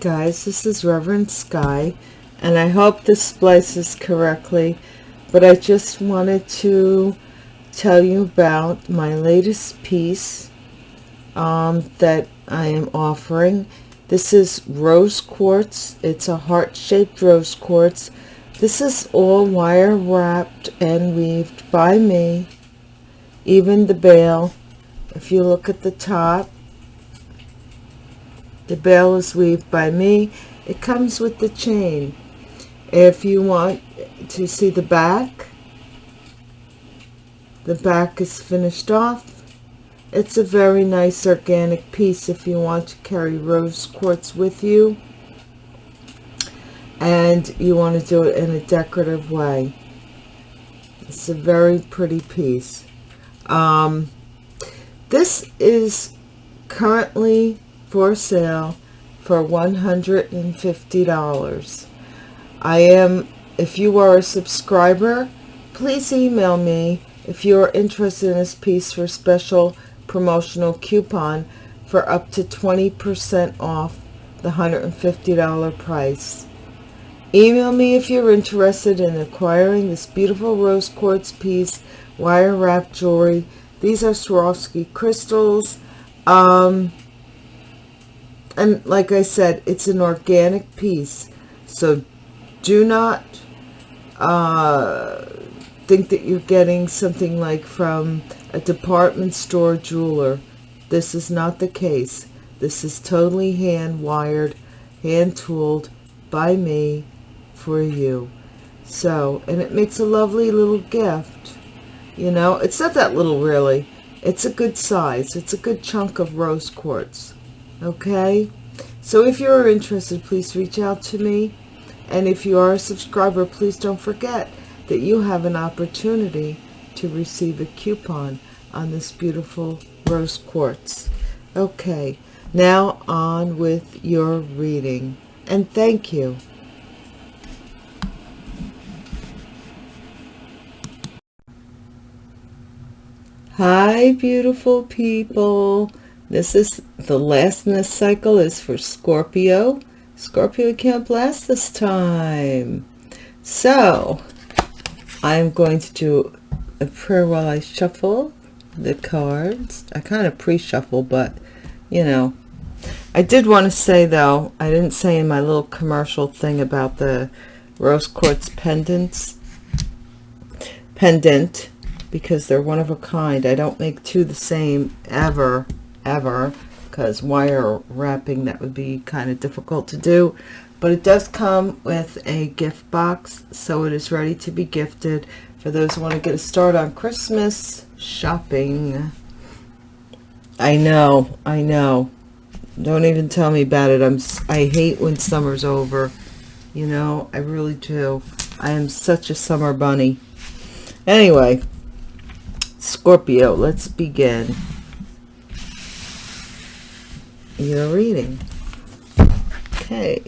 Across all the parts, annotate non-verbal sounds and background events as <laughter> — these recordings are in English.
Guys, this is Reverend Sky, and I hope this splices correctly, but I just wanted to tell you about my latest piece um, that I am offering. This is rose quartz. It's a heart-shaped rose quartz. This is all wire wrapped and weaved by me. Even the bail, if you look at the top, the bail is weaved by me. It comes with the chain. If you want to see the back, the back is finished off. It's a very nice organic piece if you want to carry rose quartz with you and you want to do it in a decorative way. It's a very pretty piece. Um, this is currently for sale for $150. I am, if you are a subscriber, please email me if you are interested in this piece for special promotional coupon for up to 20% off the $150 price. Email me if you're interested in acquiring this beautiful rose quartz piece, wire wrapped jewelry. These are Swarovski crystals. Um, and like I said, it's an organic piece. So do not uh, think that you're getting something like from a department store jeweler. This is not the case. This is totally hand wired, hand tooled by me for you. So, and it makes a lovely little gift. You know, it's not that little really. It's a good size. It's a good chunk of rose quartz okay? So if you're interested please reach out to me. And if you are a subscriber please don't forget that you have an opportunity to receive a coupon on this beautiful rose quartz. Okay now on with your reading. And thank you. Hi, beautiful people. This is the last in this cycle is for Scorpio. Scorpio can't blast this time. So I'm going to do a prayer while I shuffle the cards. I kind of pre-shuffle, but you know, I did want to say though, I didn't say in my little commercial thing about the rose quartz pendants, pendant, because they're one of a kind. I don't make two the same ever ever because wire wrapping that would be kind of difficult to do. But it does come with a gift box so it is ready to be gifted for those who want to get a start on Christmas shopping. I know I know. Don't even tell me about it. I'm I hate when summer's over you know? I really do. I am such a summer bunny. Anyway Scorpio let's begin your reading. Okay.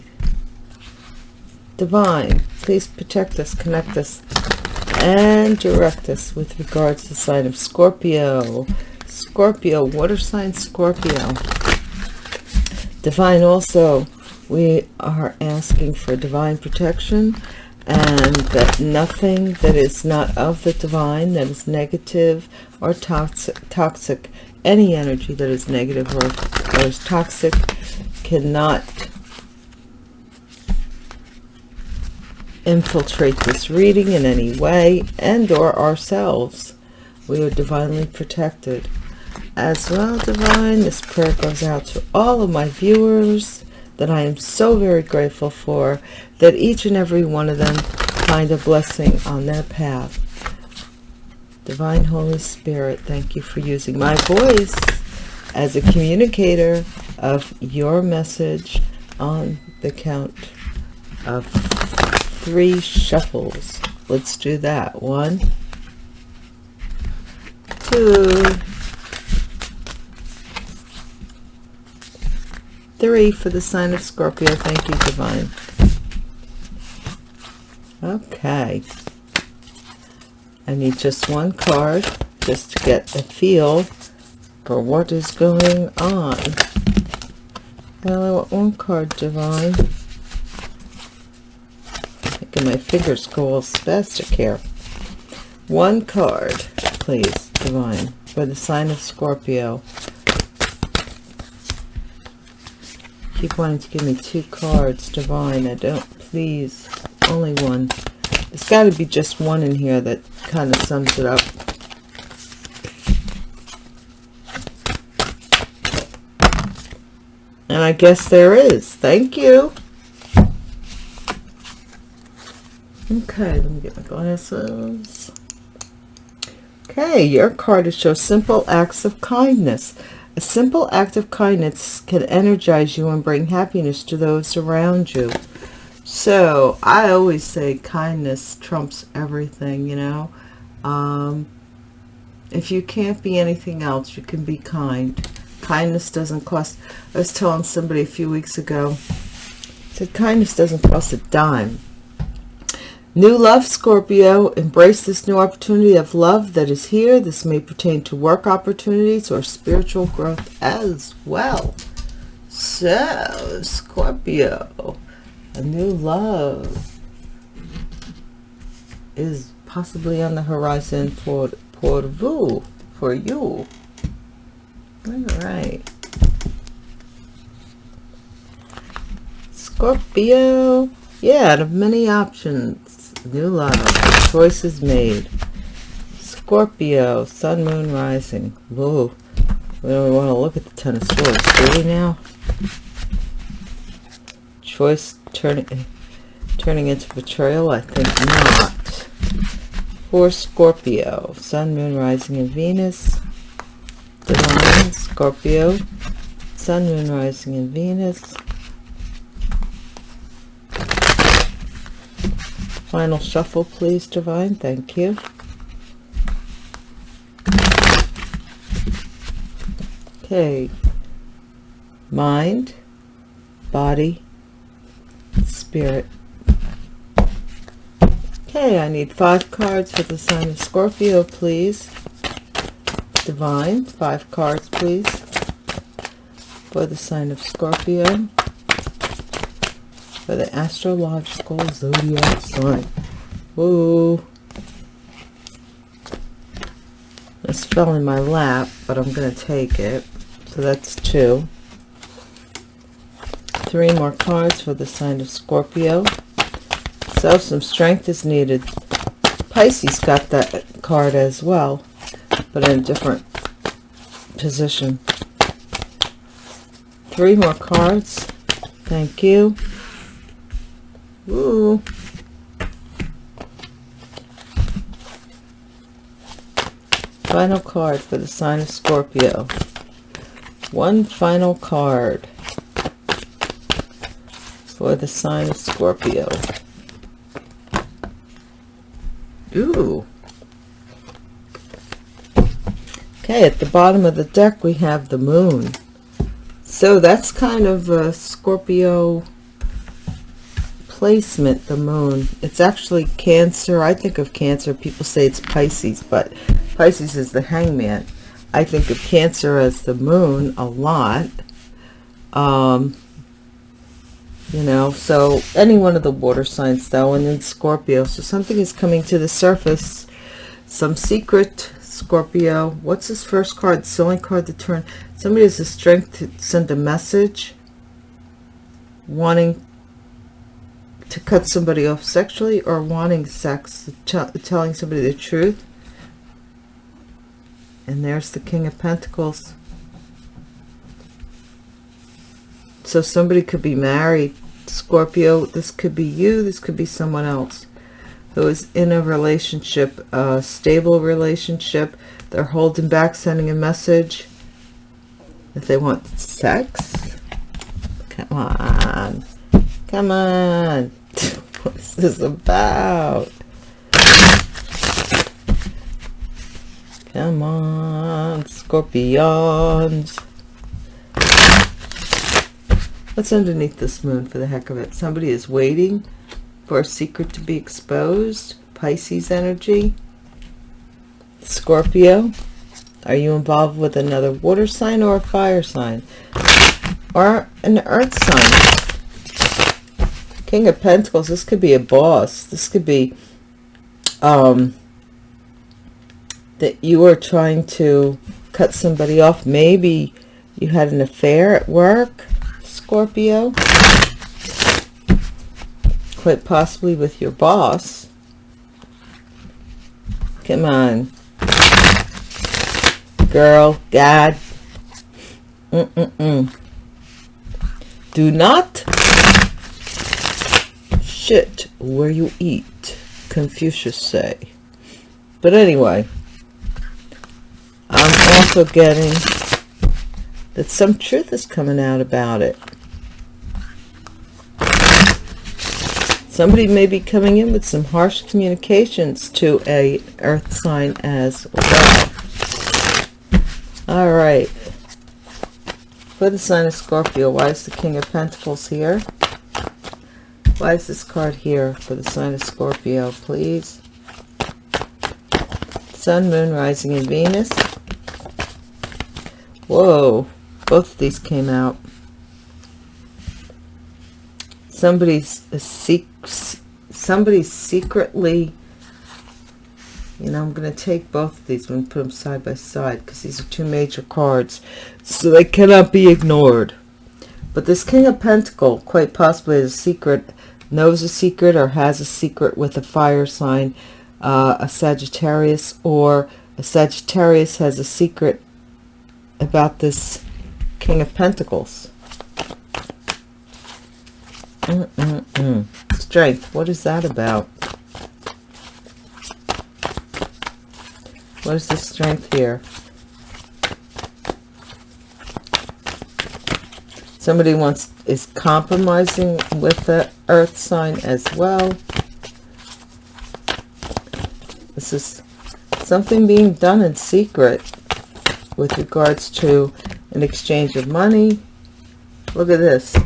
Divine, please protect us, connect us, and direct us with regards to the sign of Scorpio. Scorpio, water sign Scorpio. Divine also, we are asking for divine protection and that nothing that is not of the divine, that is negative or toxic, toxic any energy that is negative or, or is toxic cannot infiltrate this reading in any way and or ourselves. We are divinely protected. As well divine this prayer goes out to all of my viewers that i am so very grateful for that each and every one of them find a blessing on their path. Divine Holy Spirit, thank you for using my voice as a communicator of your message on the count of three shuffles. Let's do that. One, two, three for the sign of Scorpio. Thank you, Divine. Okay. I need just one card just to get a feel what is going on. Well, I want one card, Divine. Making my fingers go all spastic here. One card, please, Divine, for the sign of Scorpio. Keep wanting to give me two cards, Divine. I don't, please. Only one. There's got to be just one in here that kind of sums it up. And I guess there is. Thank you. Okay, let me get my glasses. Okay, your card is show simple acts of kindness. A simple act of kindness can energize you and bring happiness to those around you. So, I always say kindness trumps everything, you know. Um, if you can't be anything else, you can be kind kindness doesn't cost i was telling somebody a few weeks ago said kindness doesn't cost a dime. New love scorpio embrace this new opportunity of love that is here. This may pertain to work opportunities or spiritual growth as well. So scorpio a new love is possibly on the horizon for for for you all right. Scorpio. Yeah, out of many options. New love. Choices made. Scorpio. Sun, Moon, Rising. Whoa. We don't want to look at the Ten of Swords, do we now? Choice turning turning into betrayal? I think not. For Scorpio. Sun, Moon, Rising, and Venus. Divine, Scorpio, Sun, Moon, Rising, in Venus. Final shuffle, please, Divine. Thank you. Okay. Mind, body, spirit. Okay, I need five cards for the sign of Scorpio, please. Divine, five cards, please, for the sign of Scorpio, for the astrological zodiac sign. Whoa. This fell in my lap, but I'm going to take it. So that's two. Three more cards for the sign of Scorpio. So some strength is needed. Pisces got that card as well but in a different position. Three more cards. Thank you. Ooh. Final card for the sign of Scorpio. One final card for the sign of Scorpio. Ooh. Okay, at the bottom of the deck we have the moon. So that's kind of a Scorpio placement, the moon. It's actually Cancer. I think of Cancer. People say it's Pisces, but Pisces is the hangman. I think of Cancer as the moon a lot. Um, you know, so any one of the water signs though, and then Scorpio. So something is coming to the surface. Some secret Scorpio. What's his first card? It's the only card to turn. Somebody has the strength to send a message wanting to cut somebody off sexually or wanting sex, telling somebody the truth. And there's the King of Pentacles. So somebody could be married. Scorpio, this could be you, this could be someone else who is in a relationship, a stable relationship. They're holding back, sending a message if they want sex. Come on. Come on. <laughs> what is this about? Come on, scorpions. What's underneath this moon for the heck of it? Somebody is waiting for a secret to be exposed. Pisces energy. Scorpio. Are you involved with another water sign or a fire sign? or an earth sign. King of Pentacles, this could be a boss. This could be um, that you are trying to cut somebody off. Maybe you had an affair at work, Scorpio. Quite possibly with your boss. Come on. Girl, God. Mm-mm-mm. Do not shit where you eat, Confucius say. But anyway, I'm also getting that some truth is coming out about it. Somebody may be coming in with some harsh communications to a earth sign as well. All right. For the sign of Scorpio, why is the King of Pentacles here? Why is this card here for the sign of Scorpio, please? Sun, Moon, Rising, and Venus. Whoa, both of these came out. Somebody's somebody's secretly you know i'm going to take both of these and put them side by side because these are two major cards so they cannot be ignored but this king of pentacle quite possibly is a secret knows a secret or has a secret with a fire sign uh, a sagittarius or a sagittarius has a secret about this king of pentacles Mm -mm -mm. Strength. What is that about? What is the strength here? Somebody wants is compromising with the earth sign as well. This is something being done in secret with regards to an exchange of money. Look at this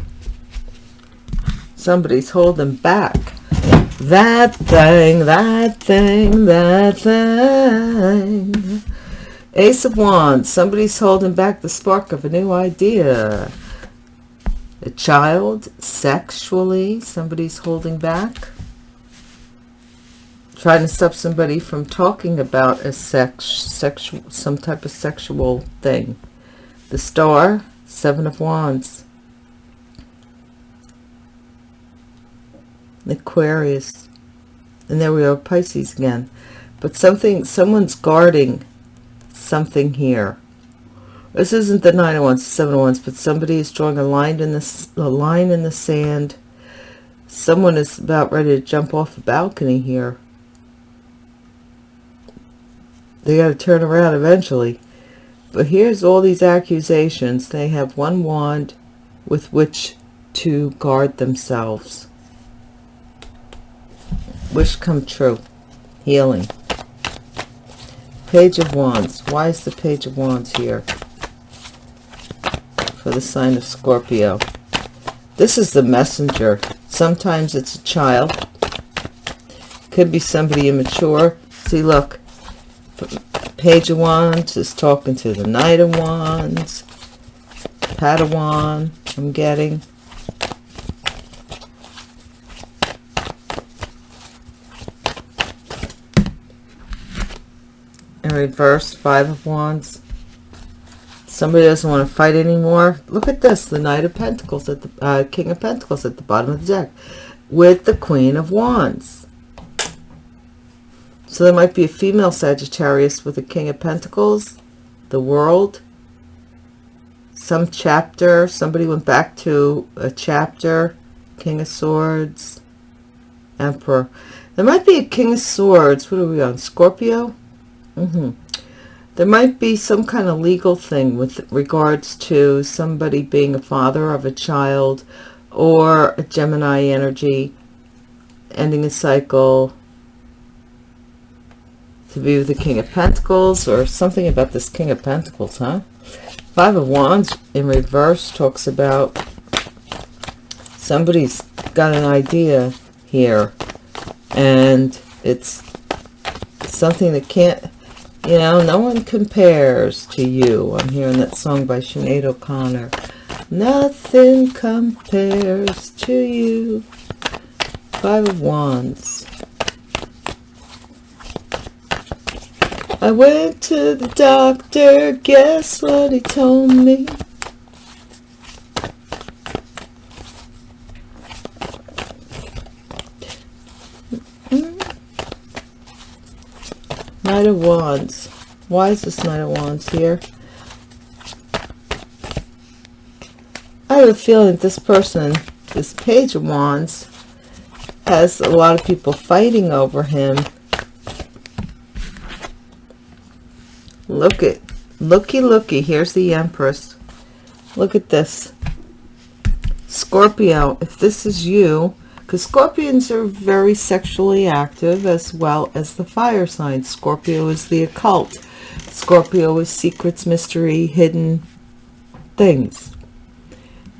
somebody's holding back. That thing that thing that thing. Ace of wands. Somebody's holding back the spark of a new idea. A child sexually somebody's holding back. Trying to stop somebody from talking about a sex sexual some type of sexual thing. The star seven of wands Aquarius. And there we are, Pisces again. But something, someone's guarding something here. This isn't the nine oh of wands, seven oh of wands, but somebody is drawing a line in the a line in the sand. Someone is about ready to jump off a balcony here. They got to turn around eventually. But here's all these accusations. They have one wand with which to guard themselves wish come true. Healing. Page of wands. Why is the page of wands here? For the sign of scorpio. This is the messenger. Sometimes it's a child. Could be somebody immature. See look. Page of wands is talking to the knight of wands. Padawan i'm getting in reverse five of wands. Somebody doesn't want to fight anymore. Look at this the knight of pentacles at the uh, king of pentacles at the bottom of the deck with the queen of wands. So there might be a female sagittarius with the king of pentacles the world. Some chapter somebody went back to a chapter king of swords emperor. There might be a king of swords what are we on scorpio Mm -hmm. There might be some kind of legal thing with regards to somebody being a father of a child or a Gemini energy ending a cycle to be with the King of Pentacles or something about this King of Pentacles, huh? Five of Wands in reverse talks about somebody's got an idea here and it's something that can't you know, no one compares to you. I'm hearing that song by Sinead O'Connor. Nothing compares to you. Five of Wands. I went to the doctor, guess what he told me? Knight of Wands. Why is this Knight of Wands here? I have a feeling this person, this Page of Wands, has a lot of people fighting over him. Look at, looky, looky. Here's the Empress. Look at this. Scorpio, if this is you, because Scorpions are very sexually active as well as the fire signs. Scorpio is the occult. Scorpio is secrets, mystery, hidden things.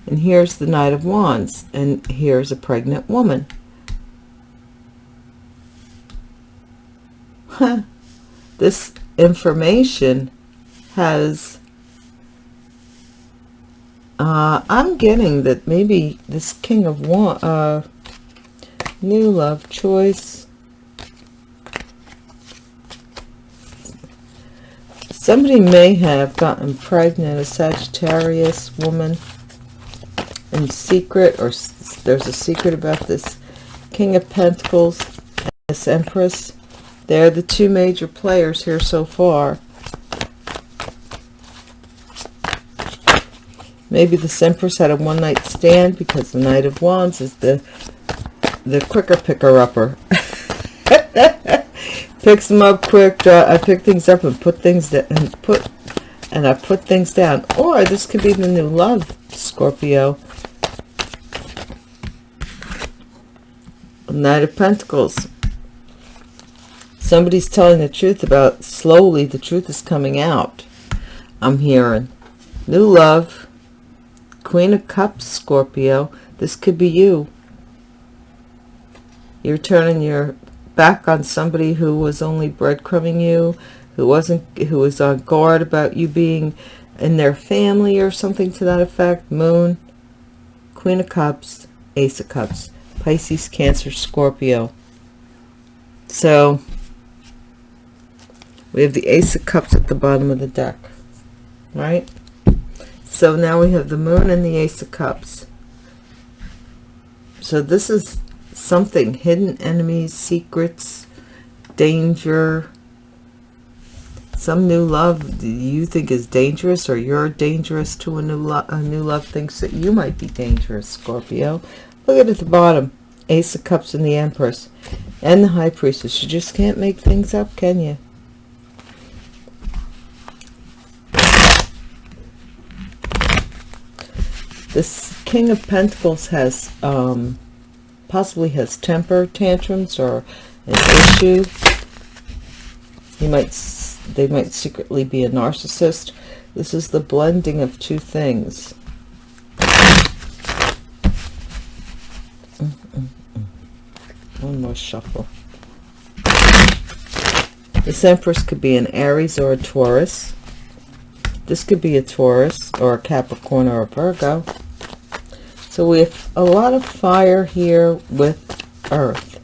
And here's the Knight of Wands. And here's a pregnant woman. Huh. <laughs> This information has uh, I'm getting that maybe this King of Wands, uh, new love choice. Somebody may have gotten pregnant a sagittarius woman in secret or there's a secret about this. King of pentacles and this empress. They're the two major players here so far. Maybe the empress had a one-night stand because the knight of wands is the the quicker picker upper. <laughs> Picks them up quick I pick things up and put things that and put and I put things down. Or this could be the new love Scorpio. Knight of Pentacles. Somebody's telling the truth about slowly the truth is coming out. I'm hearing new love Queen of Cups Scorpio. This could be you you're turning your back on somebody who was only breadcrumbing you, who wasn't, who was on guard about you being in their family or something to that effect. Moon, Queen of Cups, Ace of Cups, Pisces, Cancer, Scorpio. So we have the Ace of Cups at the bottom of the deck, right? So now we have the Moon and the Ace of Cups. So this is something hidden enemies secrets danger some new love you think is dangerous or you're dangerous to a new love a new love thinks that you might be dangerous scorpio. Look at, at the bottom ace of cups and the empress and the high priestess. You just can't make things up can you? This king of pentacles has um possibly has temper tantrums or an issue. He might, they might secretly be a narcissist. This is the blending of two things. One more shuffle. This Empress could be an Aries or a Taurus. This could be a Taurus or a Capricorn or a Virgo. So we have a lot of fire here with earth.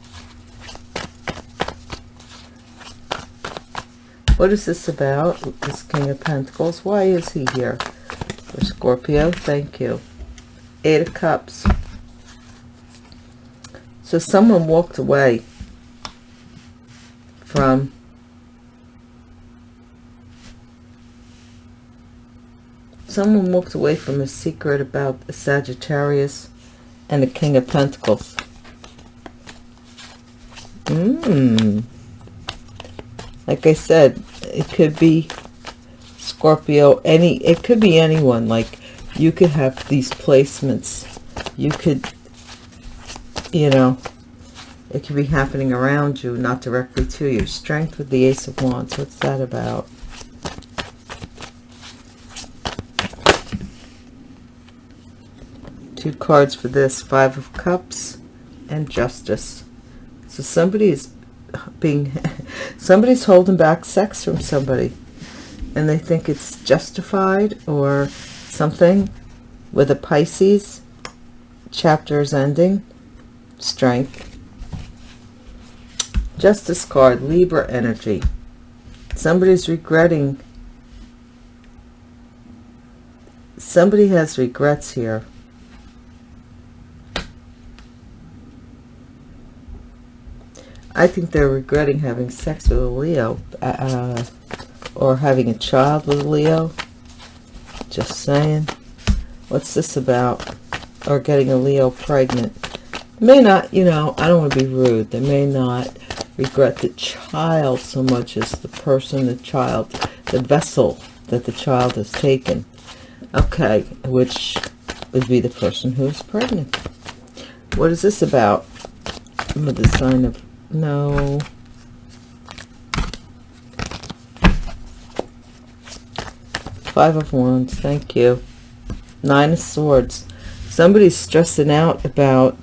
What is this about? This King of Pentacles. Why is he here? For Scorpio, thank you. Eight of Cups. So someone walked away from someone walked away from a secret about a Sagittarius and the King of Pentacles. Mmm. Like I said, it could be Scorpio, any, it could be anyone. Like you could have these placements. You could, you know, it could be happening around you, not directly to you. Strength with the Ace of Wands. What's that about? Two cards for this five of cups and justice so somebody is being <laughs> somebody's holding back sex from somebody and they think it's justified or something with a Pisces, chapter is ending, strength. Justice card, Libra energy. Somebody's regretting. Somebody has regrets here. I think they're regretting having sex with a Leo uh, or having a child with a Leo. Just saying. What's this about? Or getting a Leo pregnant. May not, you know, I don't want to be rude. They may not regret the child so much as the person, the child, the vessel that the child has taken. Okay, which would be the person who is pregnant. What is this about? With the sign of no. Five of Wands. Thank you. Nine of Swords. Somebody's stressing out about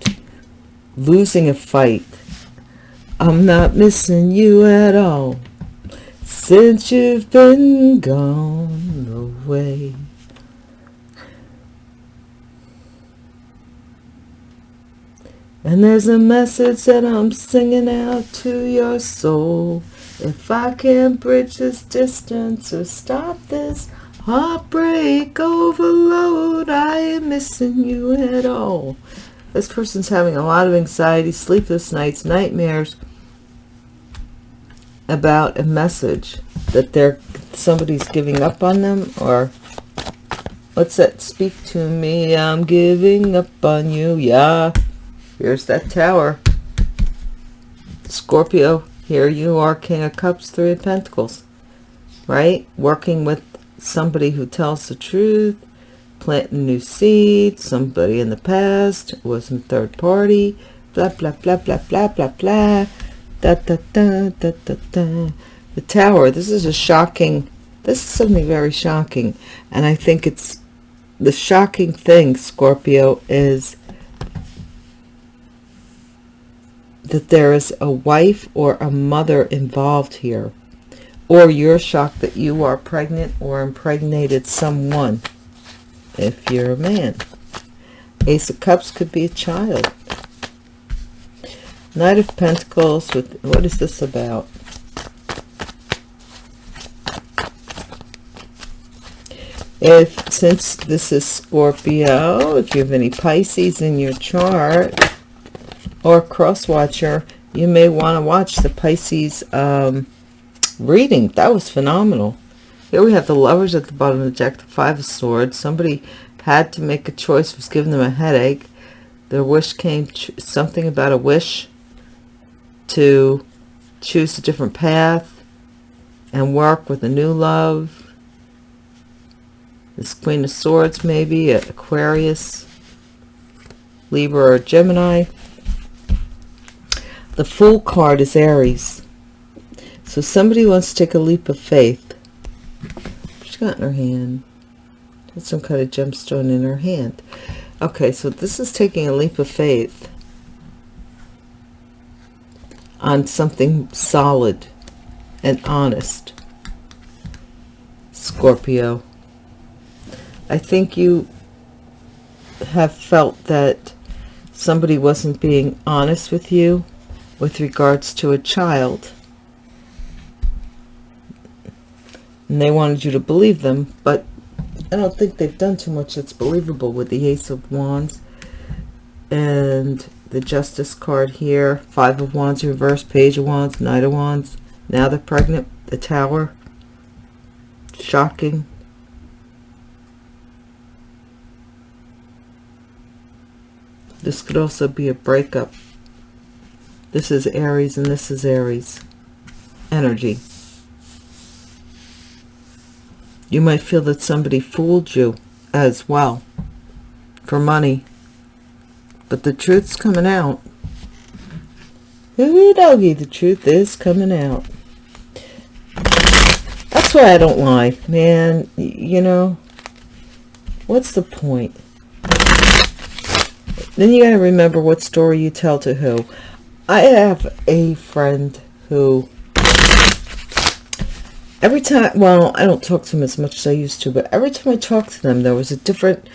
losing a fight. I'm not missing you at all since you've been gone away. And there's a message that I'm singing out to your soul. If I can't bridge this distance or stop this heartbreak overload, I am missing you at all. This person's having a lot of anxiety, sleepless nights, nightmares about a message that they're somebody's giving up on them or what's that speak to me i'm giving up on you yeah Here's that tower. Scorpio, here you are, King of Cups, Three of Pentacles. Right? Working with somebody who tells the truth, planting new seeds, somebody in the past was in third party, blah, blah, blah, blah, blah, blah, blah. Da, da, da, da, da, da. The tower, this is a shocking, this is something very shocking. And I think it's, the shocking thing, Scorpio, is that there is a wife or a mother involved here or you're shocked that you are pregnant or impregnated someone if you're a man. Ace of cups could be a child. Knight of pentacles with what is this about? If since this is scorpio if you have any pisces in your chart or cross watcher, you may want to watch the Pisces um, reading. That was phenomenal. Here we have the lovers at the bottom of the deck, the five of swords. Somebody had to make a choice, was giving them a headache. Their wish came, something about a wish to choose a different path and work with a new love. This Queen of Swords maybe, Aquarius, Libra or Gemini. The Fool card is Aries. So somebody wants to take a leap of faith. She's got in her hand? Some kind of gemstone in her hand. Okay, so this is taking a leap of faith on something solid and honest. Scorpio. I think you have felt that somebody wasn't being honest with you with regards to a child. And they wanted you to believe them, but I don't think they've done too much that's believable with the Ace of Wands and the Justice card here. Five of Wands reverse, Page of Wands, Knight of Wands. Now they're pregnant, the Tower. Shocking. This could also be a breakup this is Aries and this is Aries energy. You might feel that somebody fooled you as well for money. But the truth's coming out. Ooh, doggy, the truth is coming out. That's why I don't lie, man. You know, what's the point? Then you got to remember what story you tell to who. I have a friend who every time, well, I don't talk to them as much as I used to, but every time I talk to them, there was a different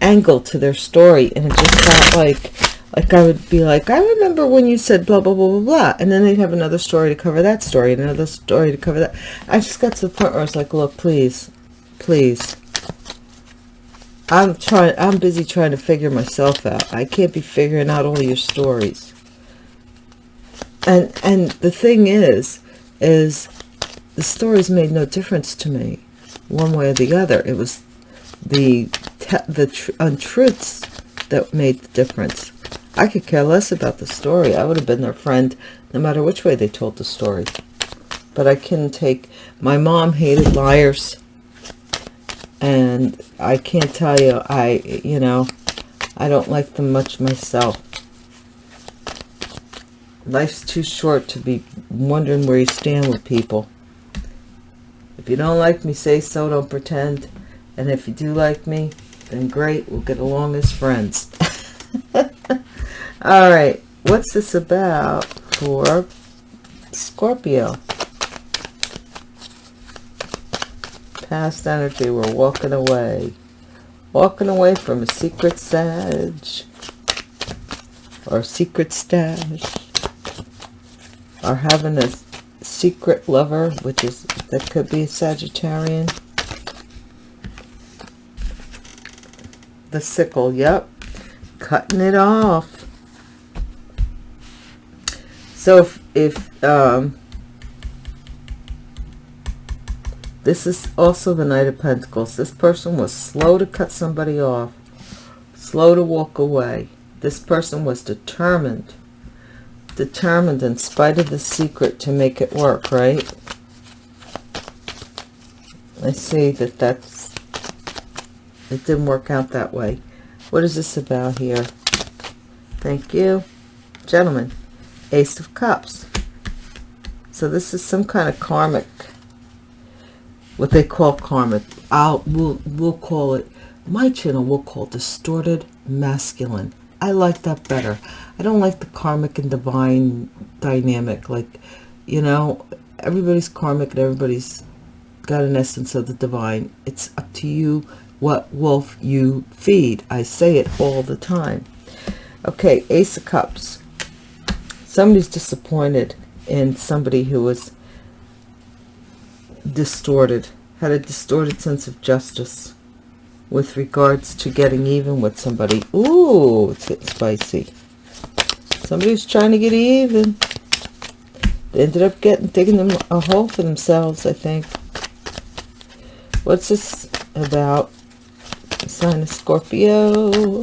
angle to their story and it just felt like like I would be like, I remember when you said blah, blah, blah, blah, blah. And then they'd have another story to cover that story another story to cover that. I just got to the point where I was like, look, please, please. I'm trying, I'm busy trying to figure myself out. I can't be figuring out all your stories. And, and the thing is, is the stories made no difference to me one way or the other. It was the, the untruths that made the difference. I could care less about the story. I would have been their friend no matter which way they told the story. But I can take... My mom hated liars. And I can't tell you, I, you know, I don't like them much myself. Life's too short to be wondering where you stand with people. If you don't like me, say so, don't pretend. And if you do like me, then great, we'll get along as friends. <laughs> All right, what's this about for Scorpio? Past energy, we're walking away. Walking away from a secret sage or a secret stash or having a secret lover, which is, that could be a Sagittarian. The sickle, yep. Cutting it off so if, if um, this is also the Knight of Pentacles, this person was slow to cut somebody off, slow to walk away. This person was determined, determined in spite of the secret to make it work, right? I see that that's, it didn't work out that way. What is this about here? Thank you. Gentlemen. Ace of Cups. So this is some kind of karmic, what they call karmic. I'll, we'll, we'll call it, my channel will call distorted masculine. I like that better. I don't like the karmic and divine dynamic. Like, you know, everybody's karmic and everybody's got an essence of the divine. It's up to you what wolf you feed. I say it all the time. Okay, Ace of Cups somebody's disappointed in somebody who was distorted, had a distorted sense of justice with regards to getting even with somebody. Ooh, it's getting spicy. Somebody's trying to get even. They ended up getting digging them a hole for themselves, I think. What's this about? Sign of Scorpio.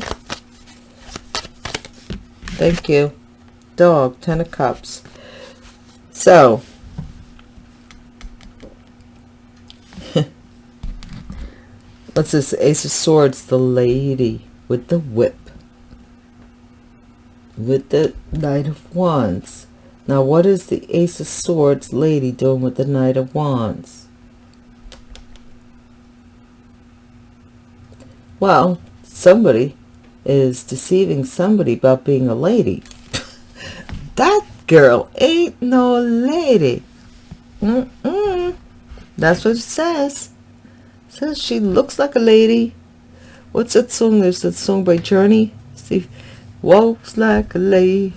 Thank you dog ten of cups so <laughs> what's this ace of swords the lady with the whip with the knight of wands now what is the ace of swords lady doing with the knight of wands well somebody is deceiving somebody about being a lady <laughs> that girl ain't no lady. Mm -mm. That's what it says. It says she looks like a lady. What's that song? There's that song by Journey. See, walks like a lady.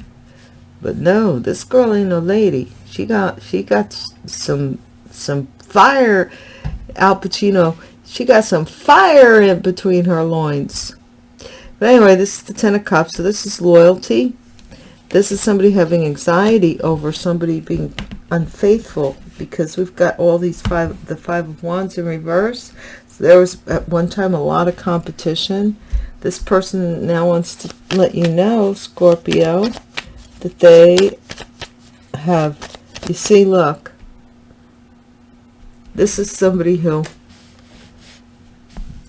But no, this girl ain't no lady. She got she got some some fire. Al Pacino. She got some fire in between her loins. But anyway, this is the Ten of Cups. So this is loyalty. This is somebody having anxiety over somebody being unfaithful because we've got all these five, the five of wands in reverse. So there was at one time a lot of competition. This person now wants to let you know, Scorpio, that they have, you see, look, this is somebody who,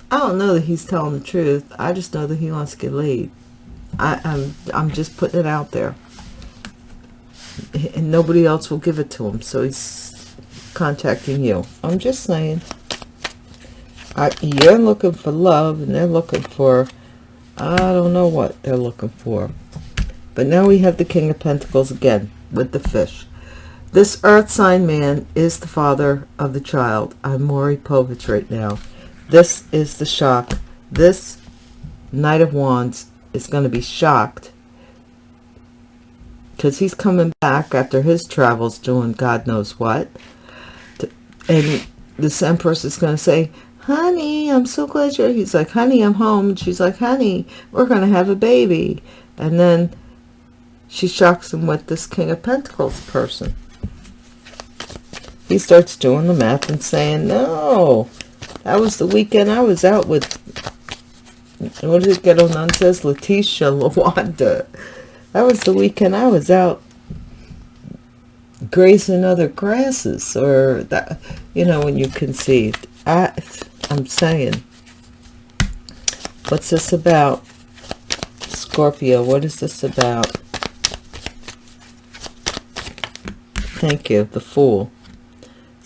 I don't know that he's telling the truth. I just know that he wants to get laid. I, I'm, I'm just putting it out there. And nobody else will give it to him. So he's contacting you. I'm just saying. I, you're looking for love and they're looking for, I don't know what they're looking for. But now we have the King of Pentacles again with the fish. This earth sign man is the father of the child. I'm Maury Povich right now. This is the shock. This Knight of Wands is going to be shocked because he's coming back after his travels doing God knows what. And this Empress is going to say, honey, I'm so glad you're, he's like, honey, I'm home. And she's like, honey, we're going to have a baby. And then she shocks him with this King of Pentacles person. He starts doing the math and saying, no, that was the weekend I was out with, what did it get on says? Letitia Lawanda. That was the weekend I was out grazing other grasses or that, you know, when you conceived. I, I'm saying, what's this about? Scorpio, what is this about? Thank you, the Fool.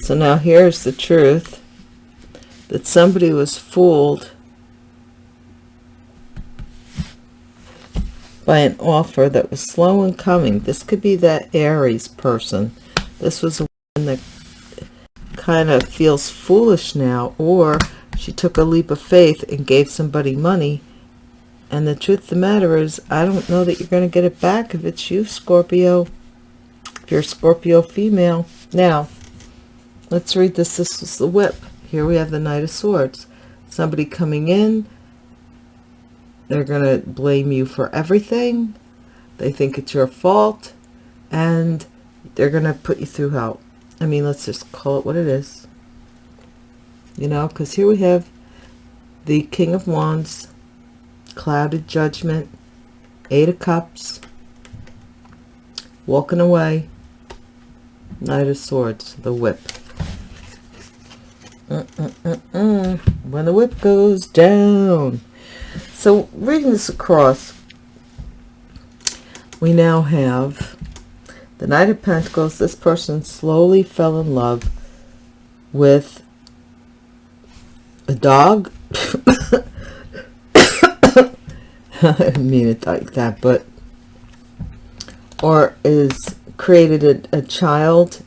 So now here's the truth. That somebody was fooled by an offer that was slow in coming. This could be that Aries person. This was a one that kind of feels foolish now, or she took a leap of faith and gave somebody money. And the truth of the matter is, I don't know that you're going to get it back if it's you, Scorpio. If you're a Scorpio female. Now, let's read this. This is the whip. Here we have the Knight of Swords. Somebody coming in. They're going to blame you for everything. They think it's your fault. And they're going to put you through hell. I mean, let's just call it what it is. You know, because here we have the King of Wands, Clouded Judgment, Eight of Cups, walking away, Knight of Swords, the whip. Mm -mm -mm when the whip goes down. So reading this across, we now have the Knight of Pentacles, this person slowly fell in love with a dog. <coughs> I mean it like that, but or is created a, a child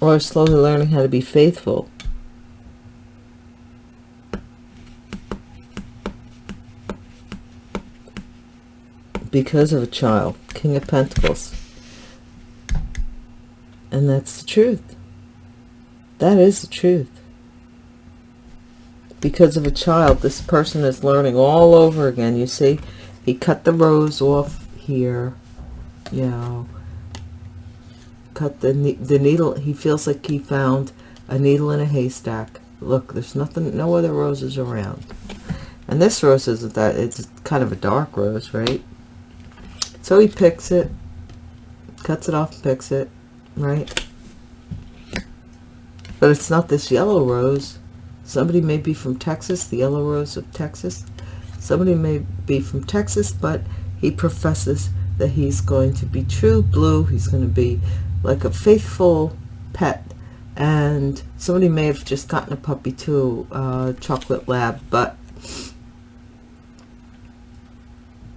or slowly learning how to be faithful because of a child king of pentacles. And that's the truth. That is the truth. Because of a child this person is learning all over again. You see he cut the rose off here you know. Cut the the needle he feels like he found a needle in a haystack. Look there's nothing no other roses around. And this rose isn't that it's kind of a dark rose right so he picks it, cuts it off and picks it, right? But it's not this yellow rose. Somebody may be from Texas, the yellow rose of Texas. Somebody may be from Texas, but he professes that he's going to be true blue. He's going to be like a faithful pet. And somebody may have just gotten a puppy too, uh, chocolate lab, but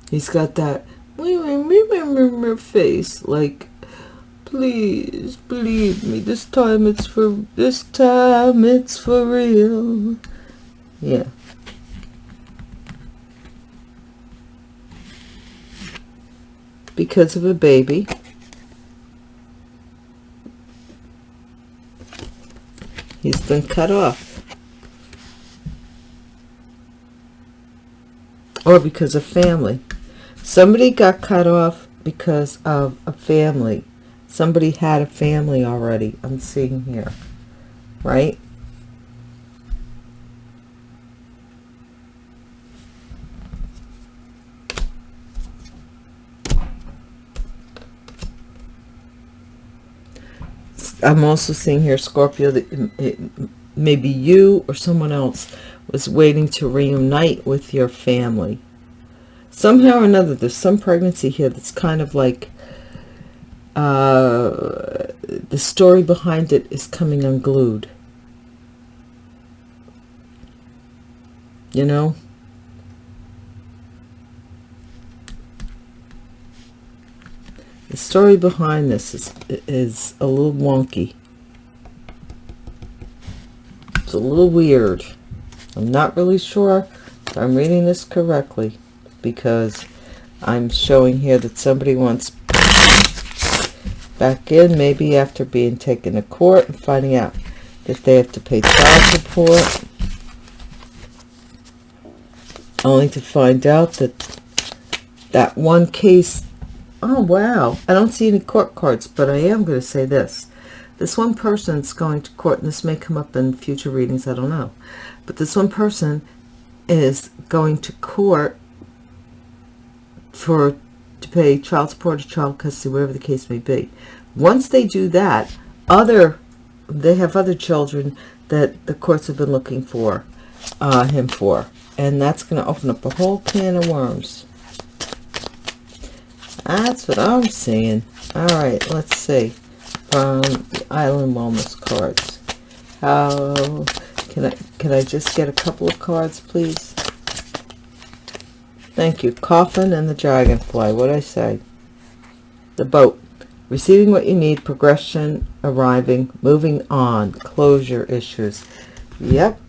he's got that my face like please believe me this time it's for this time it's for real. Yeah. Because of a baby. He's been cut off. Or because of family. Somebody got cut off because of a family. Somebody had a family already i'm seeing here right? I'm also seeing here, Scorpio, that it, maybe you or someone else was waiting to reunite with your family somehow or another there's some pregnancy here that's kind of like uh, the story behind it is coming unglued. You know? The story behind this is is a little wonky. It's a little weird. I'm not really sure if I'm reading this correctly because I'm showing here that somebody wants back in maybe after being taken to court and finding out that they have to pay child support only to find out that that one case oh wow i don't see any court cards but i am going to say this. This one person person's going to court and this may come up in future readings i don't know but this one person is going to court for to pay child support or child custody whatever the case may be. Once they do that other they have other children that the courts have been looking for uh, him for. And that's going to open up a whole can of worms. That's what I'm seeing. All right let's see. From the island wellness cards. How can I can I just get a couple of cards please thank you. Coffin and the dragonfly. What did I say? The boat. Receiving what you need. Progression arriving. Moving on. Closure issues. Yep.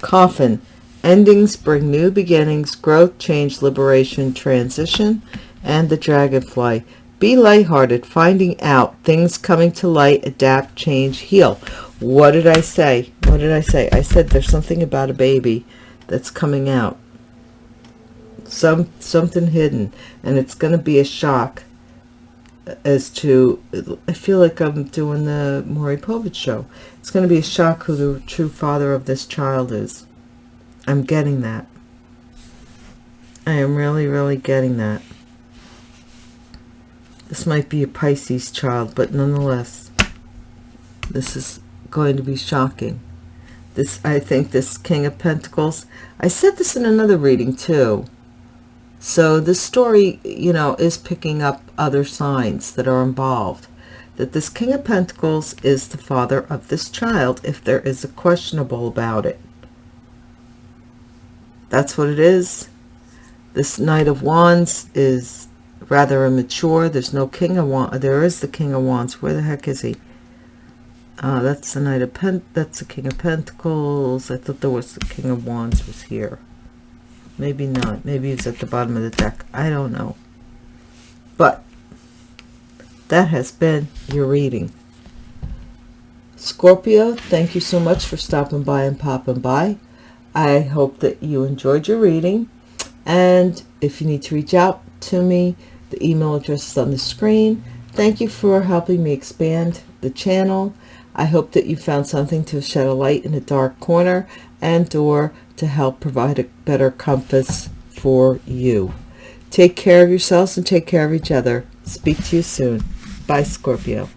Coffin. Endings bring new beginnings. Growth change liberation transition and the dragonfly. Be lighthearted. Finding out things coming to light. Adapt change heal. What did i say? What did i say? I said there's something about a baby that's coming out some something hidden and it's going to be a shock as to I feel like I'm doing the Maury Povich show. It's going to be a shock who the true father of this child is. I'm getting that. I am really, really getting that. This might be a Pisces child, but nonetheless, this is going to be shocking. This, I think this King of Pentacles, I said this in another reading too. So this story, you know, is picking up other signs that are involved. That this King of Pentacles is the father of this child if there is a questionable about it. That's what it is. This Knight of Wands is rather immature. There's no King of Wands. There is the King of Wands. Where the heck is he? Uh, that's the Knight of Pent. That's the King of Pentacles. I thought there was the King of Wands was here. Maybe not. Maybe it's at the bottom of the deck. I don't know. But that has been your reading. Scorpio, thank you so much for stopping by and popping by. I hope that you enjoyed your reading. And if you need to reach out to me, the email address is on the screen. Thank you for helping me expand the channel. I hope that you found something to shed a light in a dark corner and or to help provide a better compass for you. Take care of yourselves and take care of each other. Speak to you soon. Bye, Scorpio.